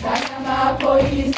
Saca na polícia.